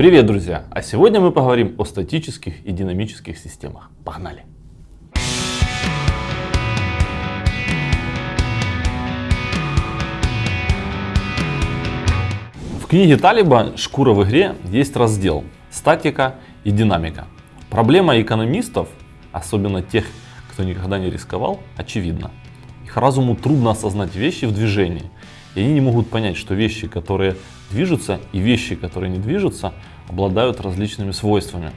Привет, друзья! А сегодня мы поговорим о статических и динамических системах. Погнали! В книге Талиба «Шкура в игре» есть раздел «Статика и динамика». Проблема экономистов, особенно тех, кто никогда не рисковал, очевидна. Их разуму трудно осознать вещи в движении. И они не могут понять, что вещи, которые движутся, и вещи, которые не движутся, обладают различными свойствами.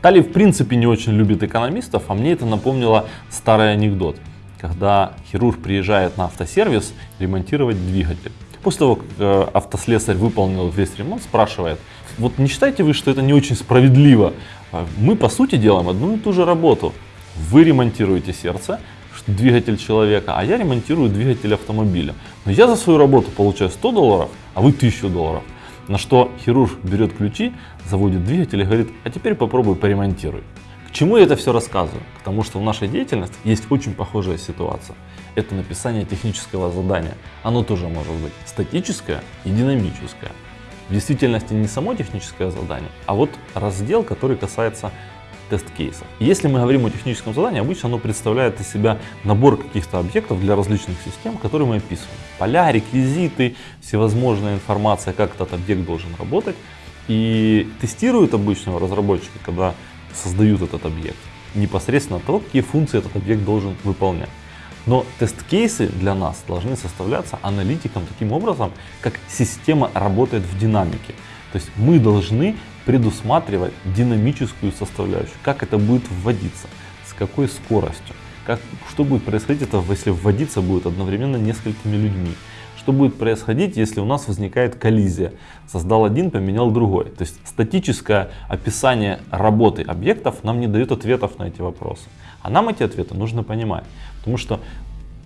Тали в принципе не очень любит экономистов, а мне это напомнило старый анекдот, когда хирург приезжает на автосервис ремонтировать двигатель. После того, как э, автослесарь выполнил весь ремонт, спрашивает, вот не считаете вы, что это не очень справедливо? Мы по сути делаем одну и ту же работу. Вы ремонтируете сердце, двигатель человека, а я ремонтирую двигатель автомобиля. Но я за свою работу получаю 100 долларов, а вы 1000 долларов. На что хирург берет ключи, заводит двигатель и говорит, а теперь попробуй поремонтируй. К чему я это все рассказываю? Потому что в нашей деятельности есть очень похожая ситуация. Это написание технического задания. Оно тоже может быть статическое и динамическое. В действительности не само техническое задание, а вот раздел, который касается тест-кейсов. Если мы говорим о техническом задании, обычно оно представляет из себя набор каких-то объектов для различных систем, которые мы описываем. Поля, реквизиты, всевозможная информация, как этот объект должен работать. И тестируют обычного разработчика, когда создают этот объект, непосредственно того, какие функции этот объект должен выполнять. Но тест-кейсы для нас должны составляться аналитиком таким образом, как система работает в динамике. То есть мы должны предусматривать динамическую составляющую, как это будет вводиться, с какой скоростью, как, что будет происходить, это, если вводиться будет одновременно несколькими людьми. Что будет происходить, если у нас возникает коллизия? Создал один, поменял другой. То есть статическое описание работы объектов нам не дает ответов на эти вопросы. А нам эти ответы нужно понимать. Потому что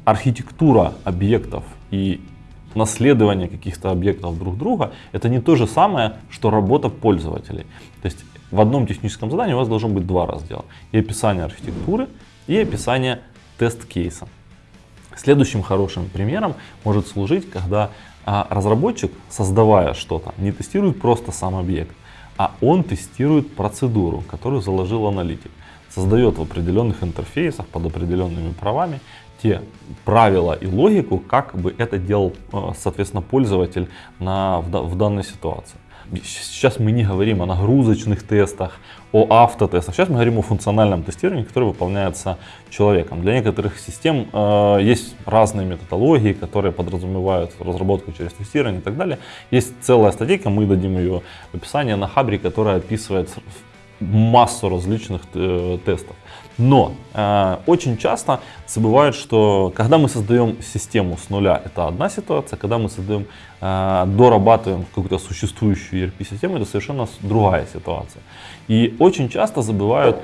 архитектура объектов и наследование каких-то объектов друг друга, это не то же самое, что работа пользователей. То есть в одном техническом задании у вас должно быть два раздела. И описание архитектуры, и описание тест-кейса. Следующим хорошим примером может служить, когда а, разработчик, создавая что-то, не тестирует просто сам объект, а он тестирует процедуру, которую заложил аналитик. Создает в определенных интерфейсах под определенными правами те правила и логику, как бы это делал, э, соответственно, пользователь на, в, в данной ситуации. Сейчас мы не говорим о нагрузочных тестах, о автотестах. Сейчас мы говорим о функциональном тестировании, которое выполняется человеком. Для некоторых систем э, есть разные методологии, которые подразумевают разработку через тестирование и так далее. Есть целая статейка, мы дадим ее в описании на Хабре, которая описывает массу различных э, тестов. Но э, очень часто забывают, что когда мы создаем систему с нуля, это одна ситуация, когда мы создаем, э, дорабатываем какую-то существующую ERP-систему, это совершенно другая ситуация. И очень часто забывают,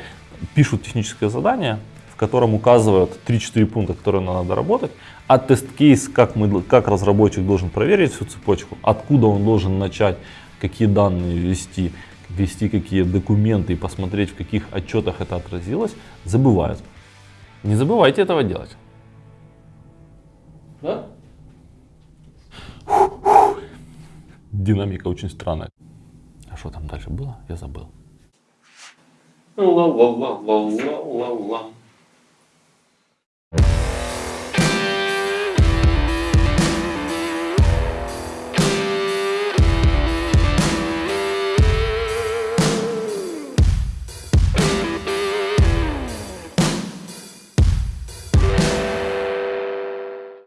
пишут техническое задание, в котором указывают 3-4 пункта, которые надо работать, а тест-кейс, как, мы, как разработчик должен проверить всю цепочку, откуда он должен начать, какие данные ввести, ввести какие документы и посмотреть, в каких отчетах это отразилось, забывают. Не забывайте этого делать. Да? Динамика очень странная. А что там дальше было? Я забыл. Ла-ла-ла-ла-ла-ла-ла.